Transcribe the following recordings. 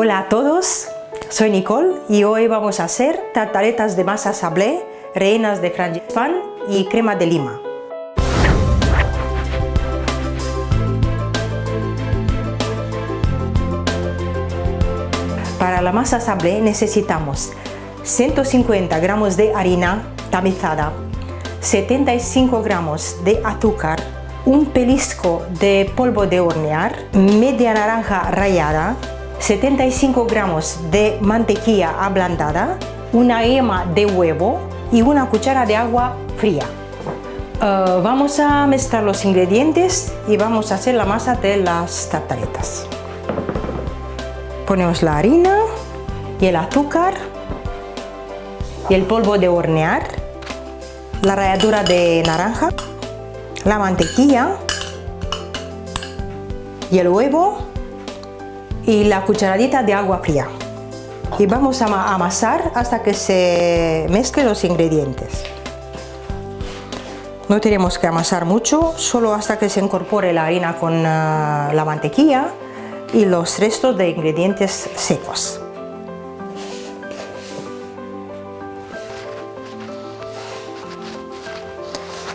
Hola a todos, soy Nicole y hoy vamos a hacer tartaretas de masa sablé, rellenas de frangipán y crema de lima. Para la masa sablé necesitamos 150 gramos de harina tamizada, 75 gramos de azúcar, un pelisco de polvo de hornear, media naranja rallada, 75 gramos de mantequilla ablandada, una yema de huevo y una cuchara de agua fría. Uh, vamos a mezclar los ingredientes y vamos a hacer la masa de las tartaretas. Ponemos la harina y el azúcar y el polvo de hornear, la ralladura de naranja, la mantequilla y el huevo y la cucharadita de agua fría. Y vamos a amasar hasta que se mezclen los ingredientes. No tenemos que amasar mucho, solo hasta que se incorpore la harina con ah, la mantequilla y los restos de ingredientes secos.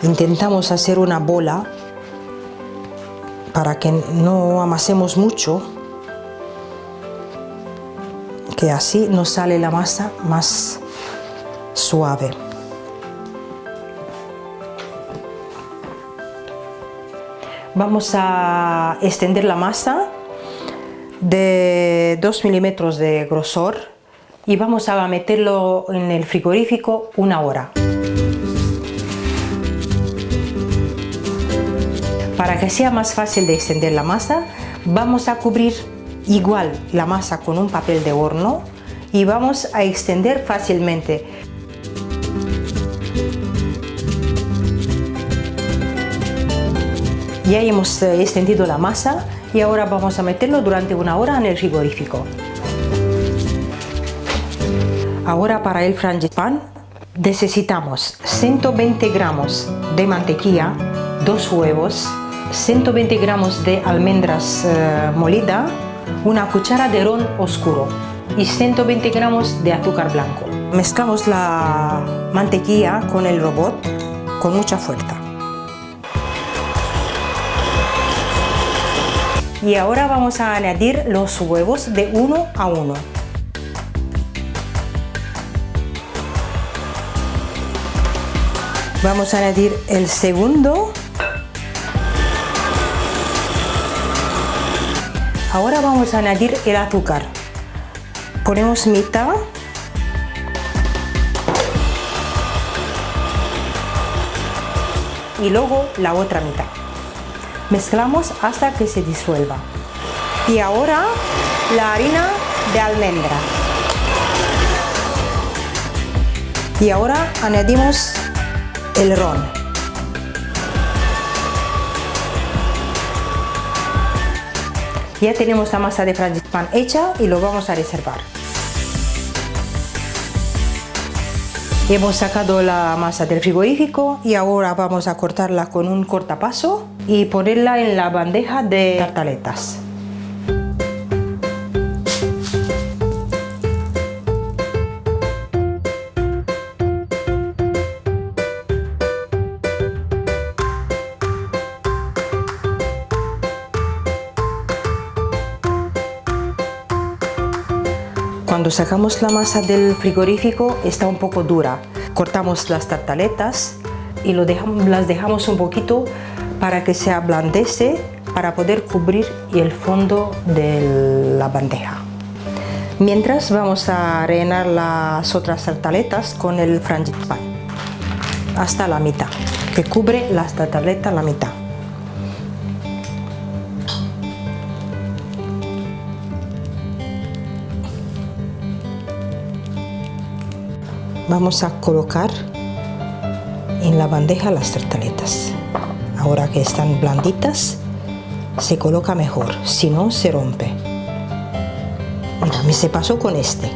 Intentamos hacer una bola para que no amasemos mucho, así nos sale la masa más suave. Vamos a extender la masa de 2 milímetros de grosor y vamos a meterlo en el frigorífico una hora. Para que sea más fácil de extender la masa, vamos a cubrir igual la masa con un papel de horno y vamos a extender fácilmente. Ya hemos eh, extendido la masa y ahora vamos a meterlo durante una hora en el frigorífico. Ahora para el frangipán necesitamos 120 gramos de mantequilla, dos huevos, 120 gramos de almendras eh, molida, una cuchara de ron oscuro y 120 gramos de azúcar blanco. Mezclamos la mantequilla con el robot con mucha fuerza. Y ahora vamos a añadir los huevos de uno a uno. Vamos a añadir el segundo. Ahora vamos a añadir el azúcar. Ponemos mitad. Y luego la otra mitad. Mezclamos hasta que se disuelva. Y ahora la harina de almendra. Y ahora añadimos el ron. Ya tenemos la masa de frangipán hecha y lo vamos a reservar. Hemos sacado la masa del frigorífico y ahora vamos a cortarla con un cortapaso y ponerla en la bandeja de tartaletas. Cuando sacamos la masa del frigorífico está un poco dura. Cortamos las tartaletas y lo dejamos, las dejamos un poquito para que se ablandece para poder cubrir el fondo de la bandeja. Mientras vamos a rellenar las otras tartaletas con el frangipán hasta la mitad, que cubre las tartaletas la mitad. Vamos a colocar en la bandeja las tartaletas. Ahora que están blanditas se coloca mejor si no se rompe. Mira me se pasó con este.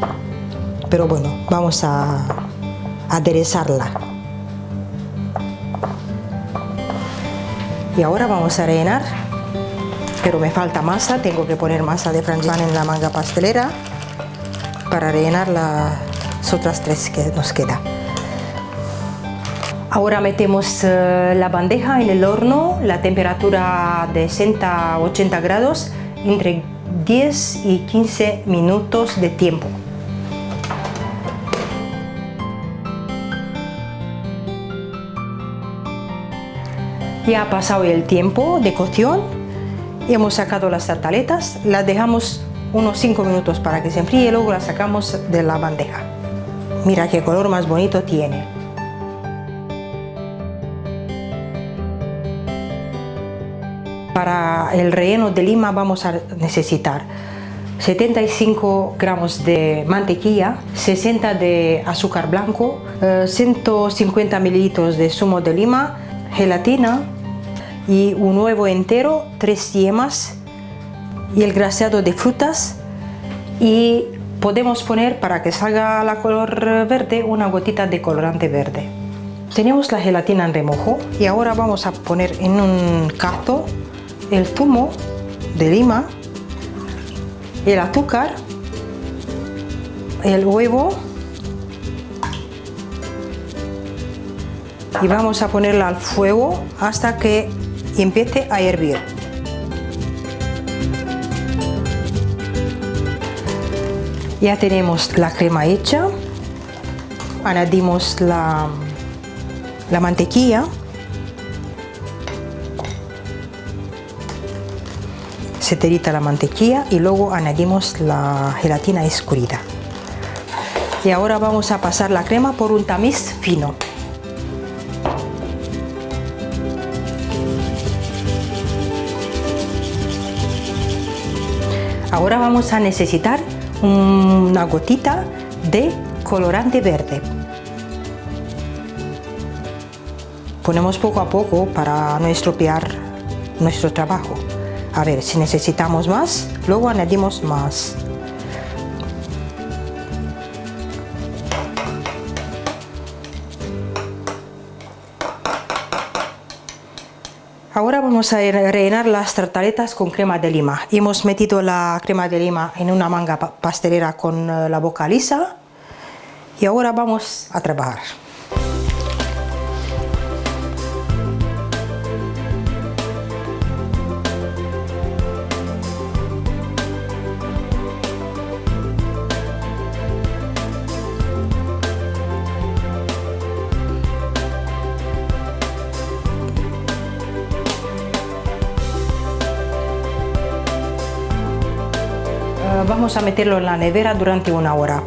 Pero bueno vamos a aderezarla. Y ahora vamos a rellenar pero me falta masa, tengo que poner masa de frangipane en la manga pastelera para rellenar las otras tres que nos queda. Ahora metemos eh, la bandeja en el horno, la temperatura de 60 a 80 grados, entre 10 y 15 minutos de tiempo. Ya ha pasado el tiempo de cocción, hemos sacado las tartaletas, las dejamos unos 5 minutos para que se enfríe y luego las sacamos de la bandeja. Mira qué color más bonito tiene. Para el relleno de lima vamos a necesitar 75 gramos de mantequilla, 60 de azúcar blanco, 150 eh, mililitros de zumo de lima, gelatina y un huevo entero, 3 yemas y el graseado de frutas y podemos poner para que salga la color verde una gotita de colorante verde. Tenemos la gelatina en remojo y ahora vamos a poner en un cazo el zumo de lima, el azúcar, el huevo y vamos a ponerla al fuego hasta que empiece a hervir. Ya tenemos la crema hecha, añadimos la, la mantequilla, se terita la mantequilla y luego añadimos la gelatina escurrida. Y ahora vamos a pasar la crema por un tamiz fino. Ahora vamos a necesitar una gotita de colorante verde. Ponemos poco a poco para no estropear nuestro trabajo. A ver, si necesitamos más, luego añadimos más. Ahora vamos a rellenar las tartaletas con crema de lima. Hemos metido la crema de lima en una manga pastelera con eh, la boca lisa y ahora vamos a trabajar. Vamos a meterlo en la nevera durante una hora.